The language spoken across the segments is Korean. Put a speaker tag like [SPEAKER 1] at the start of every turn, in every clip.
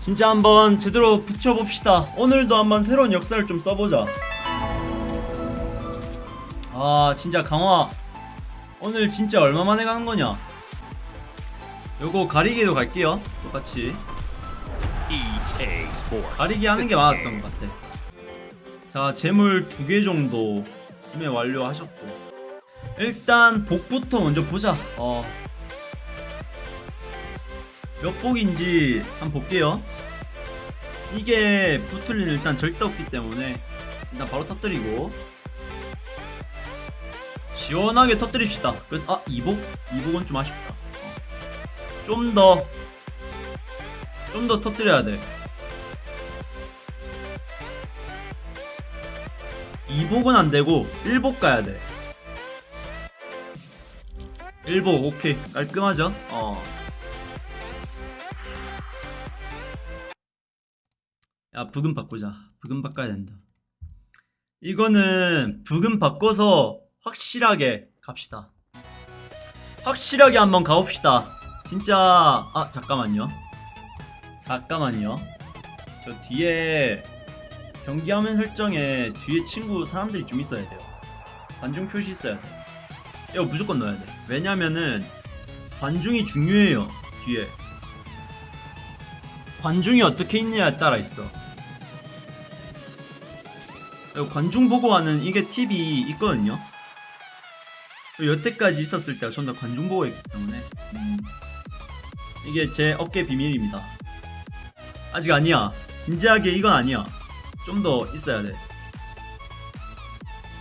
[SPEAKER 1] 진짜 한번 제대로 붙여봅시다. 오늘도 한번 새로운 역사를 좀 써보자. 아 진짜 강화. 오늘 진짜 얼마 만에 가는 거냐? 요거 가리기도 갈게요. 똑같이. 가리기 하는 게 많았던 것 같아. 자 재물 두 개 정도 구매 완료하셨고. 일단 복부터 먼저 보자. 어. 몇 복인지 한번 볼게요 이게 붙을 일은 일단 절대 없기 때문에 일단 바로 터뜨리고 시원하게 터뜨립시다 끝. 아 2복? 2복은 좀 아쉽다 어. 좀더 좀 더 터뜨려야 돼 2복은 안되고 1복 가야돼 1복 오케이 깔끔하죠? 어. 야 부금 바꾸자. 부금 바꿔야 된다. 이거는 부금 바꿔서 확실하게 갑시다. 확실하게 한번 가봅시다. 진짜 아 잠깐만요. 잠깐만요. 저 뒤에 경기화면 설정에 뒤에 친구 사람들이 좀 있어야 돼요. 관중 표시 있어야 돼. 이거 무조건 넣어야 돼. 왜냐면은 관중이 중요해요 뒤에 관중이 어떻게 있냐에 따라 있어. 관중 보고 하는 이게 팁이 있거든요. 여태까지 있었을 때가 전부 다 관중 보고 있기 때문에. 음, 이게 제 어깨 비밀입니다. 아직 아니야. 진지하게 이건 아니야. 좀 더 있어야 돼.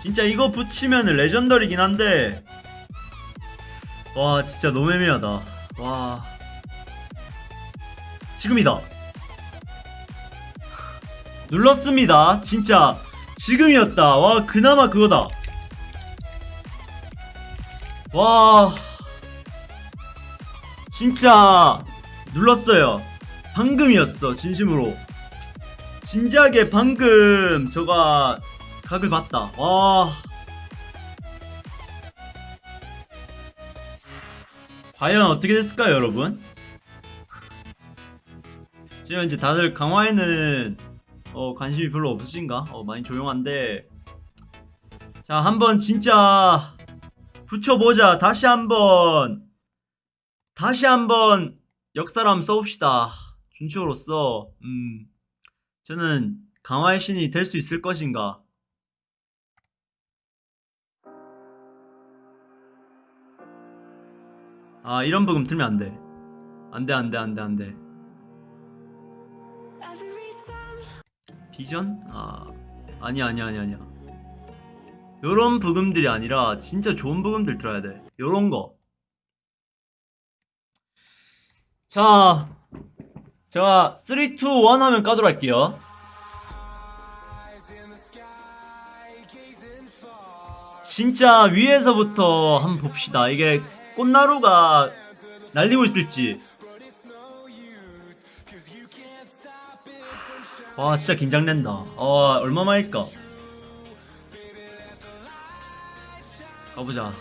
[SPEAKER 1] 진짜 이거 붙이면 레전더리긴 한데. 와 진짜 너무 애매하다. 와 지금이다. 눌렀습니다. 진짜 지금이었다. 와 그나마 그거다. 와. 진짜 눌렀어요. 방금이었어 진심으로. 진지하게 방금 저가 각을 봤다. 와. 과연 어떻게 됐을까요 여러분 지금 이제 다들 강화에는 어, 관심이 별로 없으신가? 어, 많이 조용한데. 자 한번 진짜 붙여보자. 다시 한번. 다시 한번 한번 써봅시다. 준치호로서. 음. 저는 강화의 신이 될 수 있을 것인가? 아 이런 부금 틀면 안돼. 안돼 안돼 안돼 안돼 비전? 아 아니야 아니야 아니야 아니야 요런 부금들이 아니라 진짜 좋은 부금들 들어야 돼 요런 거 자, 제가 3, 2, 1 하면 까도록 할게요. 진짜 위에서부터 한번 봅시다. 이게 꽃나루가 날리고 있을지. 와, 진짜 긴장된다. 어, 얼마만일까? 가보자.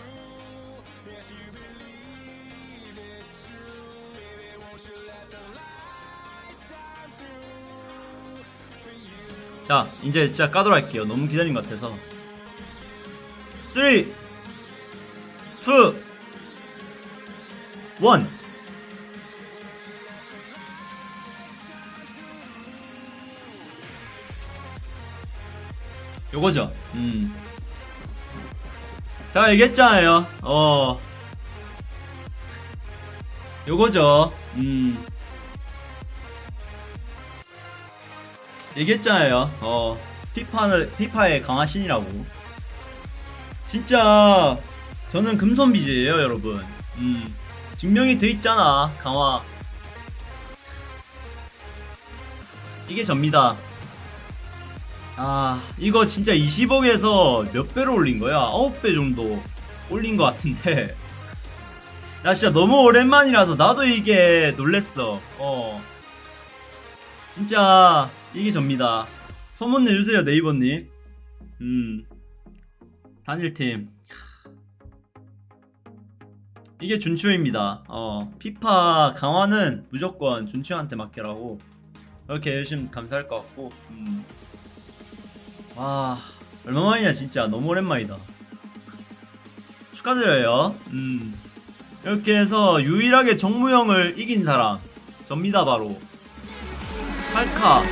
[SPEAKER 1] 자 이제 진짜 까도록 할게요 너무 기다린 것 같아서 3 2 1 요거죠 음. 자 얘기했잖아요 어 요거죠 음 얘기했잖아요. 어, 피파는 피파의 강화신이라고. 진짜 저는 금손비즈예요, 여러분. 음, 증명이 돼 있잖아, 강화. 이게 접니다. 아, 이거 진짜 20억에서 몇 배로 올린 거야? 9배 정도 올린 것 같은데. 나 진짜 너무 오랜만이라서 나도 이게 놀랬어. 어. 진짜 이게 접니다. 소문 내주세요 네이버님. 음 단일팀 이게 준추입니다. 어 피파 강화는 무조건 준추한테 맡기라고. 이렇게 해주시면 감사할 것 같고 음. 와 얼마만이냐 진짜. 너무 오랜만이다. 축하드려요. 음. 이렇게 해서 유일하게 정무형을 이긴 사람. 접니다 바로. 팔카